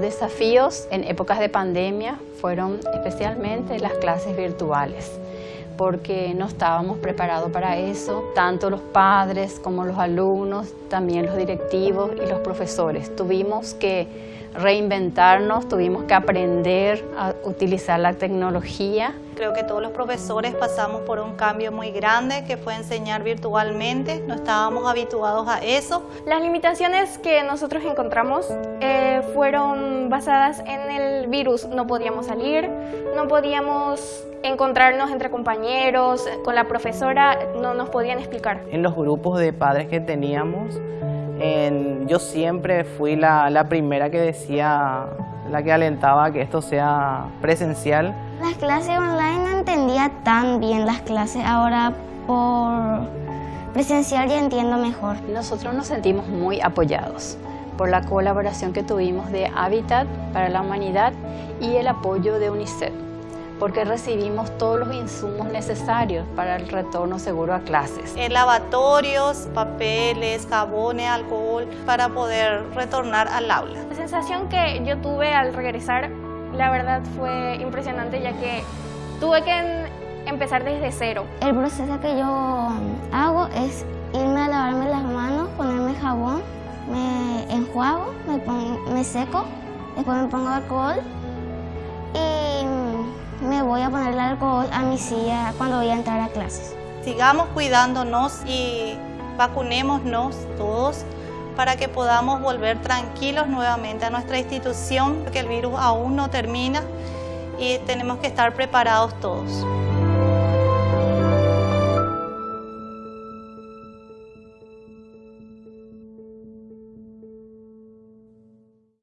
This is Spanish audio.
desafíos en épocas de pandemia fueron especialmente las clases virtuales porque no estábamos preparados para eso, tanto los padres como los alumnos, también los directivos y los profesores. Tuvimos que reinventarnos, tuvimos que aprender a utilizar la tecnología. Creo que todos los profesores pasamos por un cambio muy grande que fue enseñar virtualmente, no estábamos habituados a eso. Las limitaciones que nosotros encontramos eh, fueron basadas en el virus. No podíamos salir, no podíamos encontrarnos entre compañeros, con la profesora, no nos podían explicar. En los grupos de padres que teníamos, yo siempre fui la, la, primera que decía, la que alentaba que esto sea presencial. Las clases online no entendía tan bien las clases, ahora por presencial ya entiendo mejor. Nosotros nos sentimos muy apoyados por la colaboración que tuvimos de Habitat para la Humanidad y el apoyo de UNICEF porque recibimos todos los insumos necesarios para el retorno seguro a clases. En lavatorios, papeles, jabones, alcohol, para poder retornar al aula. La sensación que yo tuve al regresar, la verdad fue impresionante ya que tuve que empezar desde cero. El proceso que yo hago es irme a lavarme las manos, ponerme jabón, me enjuago, me, me seco, después me pongo alcohol a mi silla cuando voy a entrar a clases. Sigamos cuidándonos y vacunémonos todos para que podamos volver tranquilos nuevamente a nuestra institución, porque el virus aún no termina y tenemos que estar preparados todos.